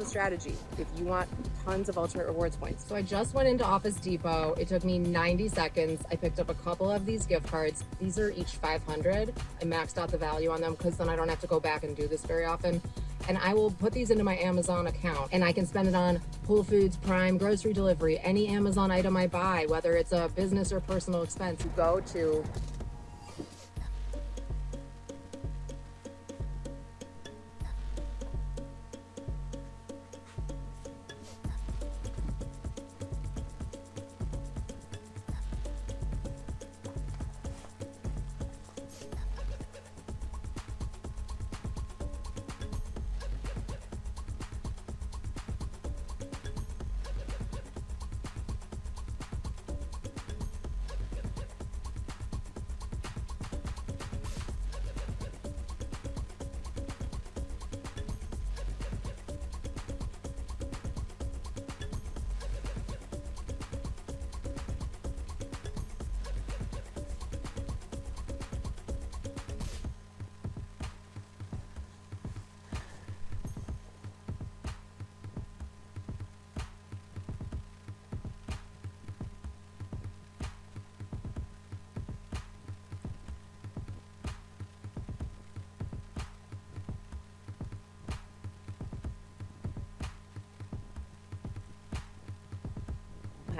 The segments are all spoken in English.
the strategy if you want tons of ultimate rewards points. So I just went into Office Depot. It took me 90 seconds. I picked up a couple of these gift cards. These are each 500. I maxed out the value on them because then I don't have to go back and do this very often. And I will put these into my Amazon account and I can spend it on Whole Foods, Prime, grocery delivery, any Amazon item I buy, whether it's a business or personal expense. You go to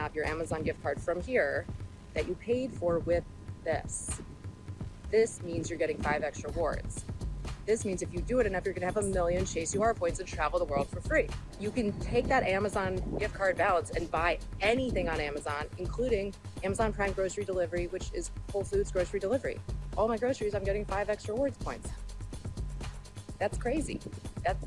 have your Amazon gift card from here that you paid for with this. This means you're getting five extra rewards. This means if you do it enough, you're gonna have a million Chase UR points and travel the world for free. You can take that Amazon gift card balance and buy anything on Amazon, including Amazon Prime grocery delivery, which is Whole Foods grocery delivery. All my groceries, I'm getting five extra rewards points. That's crazy. That's,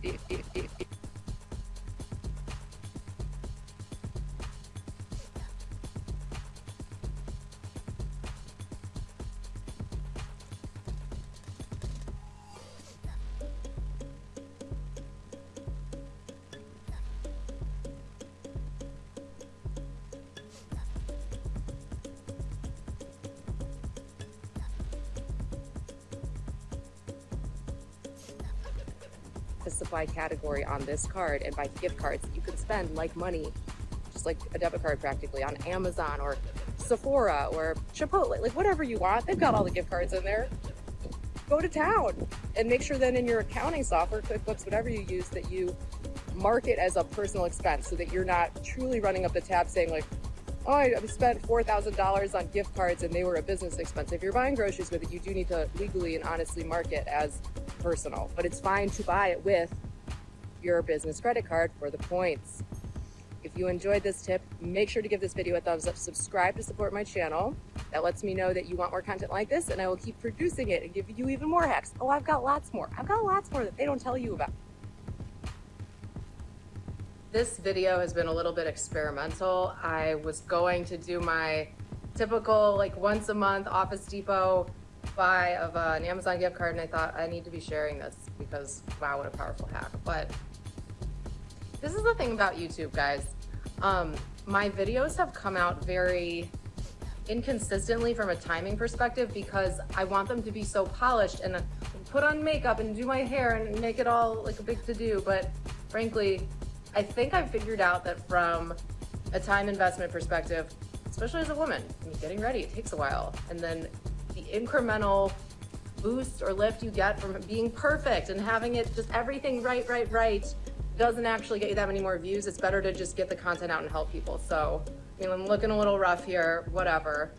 the supply category on this card and buy gift cards you can spend like money, just like a debit card practically on Amazon or Sephora or Chipotle, like whatever you want. They've got all the gift cards in there. Go to town and make sure then in your accounting software, QuickBooks, whatever you use, that you mark it as a personal expense so that you're not truly running up the tab saying like, oh, I spent $4,000 on gift cards and they were a business expense. If you're buying groceries with it, you do need to legally and honestly mark it as personal, but it's fine to buy it with your business credit card for the points. If you enjoyed this tip, make sure to give this video a thumbs up, subscribe to support my channel. That lets me know that you want more content like this and I will keep producing it and give you even more hacks. Oh, I've got lots more. I've got lots more that they don't tell you about. This video has been a little bit experimental. I was going to do my typical like once a month Office Depot buy of an Amazon gift card and I thought I need to be sharing this because wow, what a powerful hack. But this is the thing about YouTube, guys. Um, my videos have come out very inconsistently from a timing perspective because I want them to be so polished and put on makeup and do my hair and make it all like a big to-do. But frankly, I think I've figured out that from a time investment perspective, especially as a woman, getting ready, it takes a while. And then the incremental boost or lift you get from being perfect and having it just everything right, right, right doesn't actually get you that many more views. It's better to just get the content out and help people. So, I mean, I'm looking a little rough here, whatever.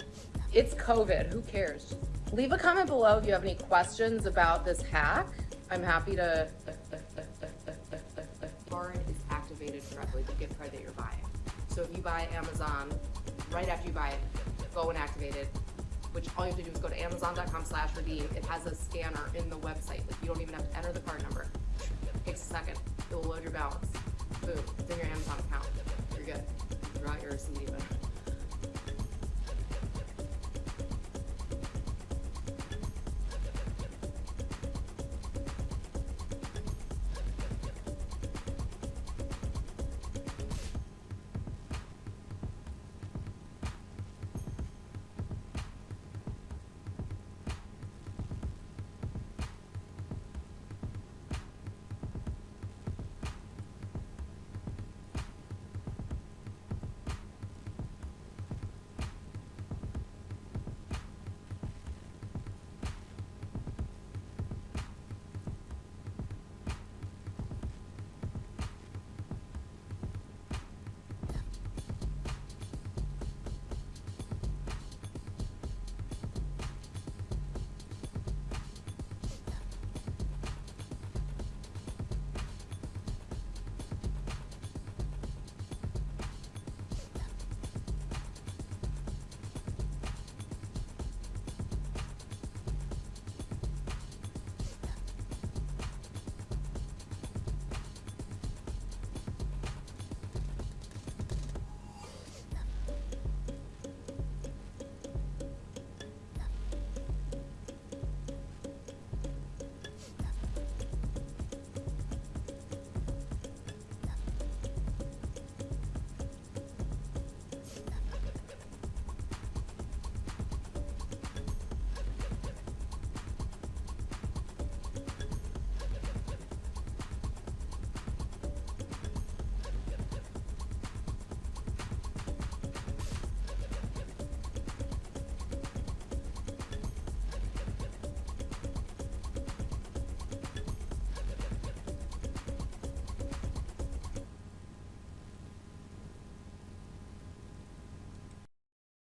It's COVID, who cares? Leave a comment below if you have any questions about this hack. I'm happy to... Card is activated correctly, the gift card that you're buying. So if you buy Amazon, right after you buy it, go and activate it which all you have to do is go to amazon.com slash redeem. It has a scanner in the website. Like you don't even have to enter the card number. It takes a second. It will load your balance. Boom, it's in your Amazon account. You're good. Draw your receipt even.